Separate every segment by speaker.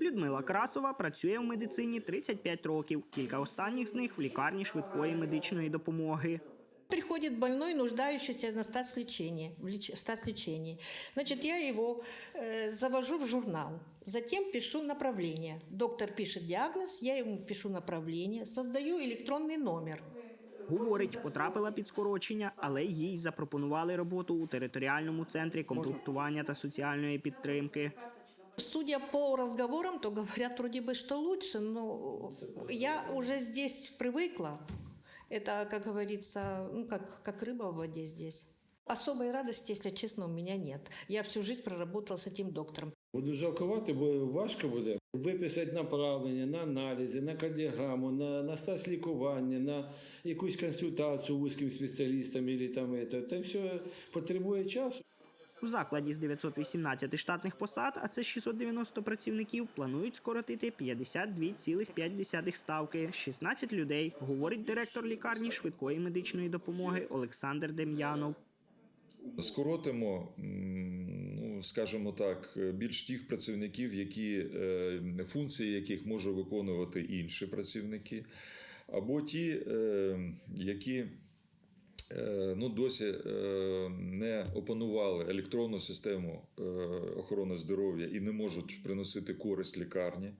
Speaker 1: Людмила Красова працює в медицині 35 років. Кілька останніх з них в лікарні швидкої медичної допомоги.
Speaker 2: Приходит больной, нуждающийся на статс-лечении, в леч- статс-лечении. Значит, я его э, завожу в журнал, затем пишу направление. Доктор пишет диагноз, я ему пишу направление, создаю электронный номер.
Speaker 1: Говорить, потрапила під скорочення, але їй запропонували роботу у територіальному центрі комплектування та соціальної підтримки.
Speaker 2: Судя по разговорам, то говорят вроде бы, что лучше, но я уже здесь привыкла. Это, как говорится, ну, как, как рыба в воде здесь. Особой радости, если честно, у меня нет. Я всю жизнь проработала с этим доктором.
Speaker 3: Буду жалкувати, бо важко буде виписати направлення на аналізи, на кардіограму, на, на стас лікування, на якусь консультацію вузьким спеціалістам, і там, це. Це все потребує часу.
Speaker 1: В закладі з 918 штатних посад, а це 690 працівників, планують скоротити 52,5 ставки, 16 людей, говорить директор лікарні швидкої медичної допомоги Олександр Дем'янов.
Speaker 4: Скоротимо, ну скажімо так, більш тих працівників, які е, функції яких можуть виконувати інші працівники, або ті, е, які ну, досі е, не опанували електронну систему е, охорони здоров'я і не можуть приносити користь лікарні,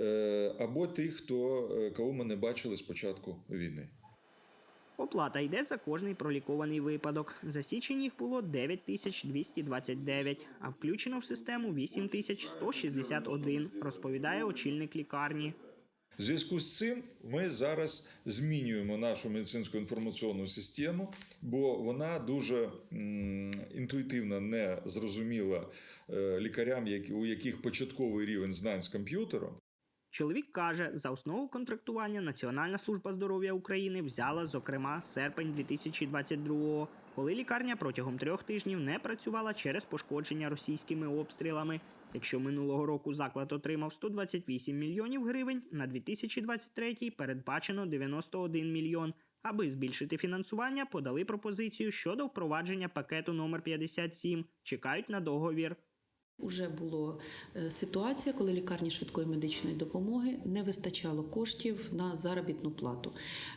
Speaker 4: Е, або тих, хто е, кого ми не бачили з початку війни.
Speaker 1: Оплата йде за кожний пролікований випадок. За січень їх було 9229, а включено в систему 8161, розповідає очільник лікарні.
Speaker 4: В зв'язку з цим ми зараз змінюємо нашу медицинську інформаційну систему, бо вона дуже інтуїтивно не зрозуміла е, лікарям, у яких початковий рівень знань з комп'ютером.
Speaker 1: Чоловік каже, за основу контрактування Національна служба здоров'я України взяла, зокрема, серпень 2022-го, коли лікарня протягом трьох тижнів не працювала через пошкодження російськими обстрілами. Якщо минулого року заклад отримав 128 мільйонів гривень, на 2023 передбачено 91 мільйон. Аби збільшити фінансування, подали пропозицію щодо впровадження пакету номер 57. Чекають на договір.
Speaker 5: Уже була е, ситуація, коли лікарні швидкої медичної допомоги не вистачало коштів на заробітну плату.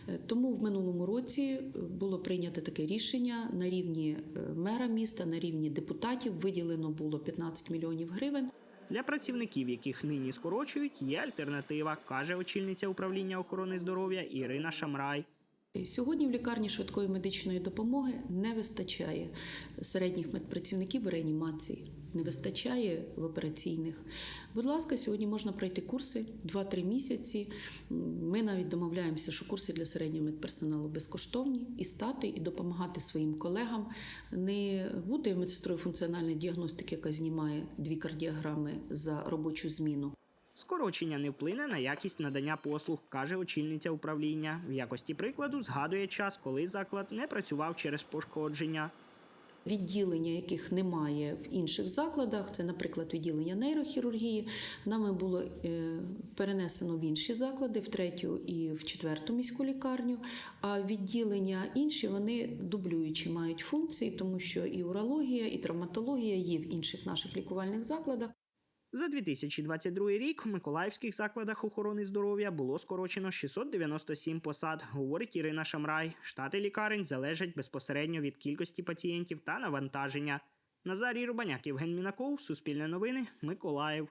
Speaker 5: Е, Тому в минулому році е, було прийнято таке рішення на рівні мера міста, на рівні депутатів виділено було 15 мільйонів гривень.
Speaker 1: Для працівників, яких нині скорочують, є альтернатива, каже очільниця управління охорони здоров'я Ірина Шамрай.
Speaker 5: І Сьогодні в лікарні швидкої медичної допомоги не вистачає середніх медпрацівників реанімації, не вистачає в операційних. Будь ласка, сьогодні можна пройти курси 2-3 місяці. Ми навіть домовляємося, що курси для середнього медперсоналу безкоштовні і стати, і допомагати своїм колегам, не бути медсестрою функціональної діагностики, яка знімає дві кардіограми за робочу зміну.
Speaker 1: Скорочення не вплине на якість надання послуг, каже очільниця управління. В якості прикладу згадує час, коли заклад не працював через пошкодження.
Speaker 5: Відділення, яких немає в інших закладах, це, наприклад, відділення нейрохірургії, нами було е, перенесено в інші заклади, в третю і в четверту міську лікарню. А відділення інші вони дублюючі мають функції, тому що і урологія, і травматологія є в інших наших лікувальних закладах.
Speaker 1: За 2022 рік в миколаївських закладах охорони здоров'я було скорочено 697 посад, говорить Ірина Шамрай. Штати лікарень залежать безпосередньо від кількості пацієнтів та навантаження. Назарій Рубаняк, Євген Мінаков, Суспільне новини, Миколаїв.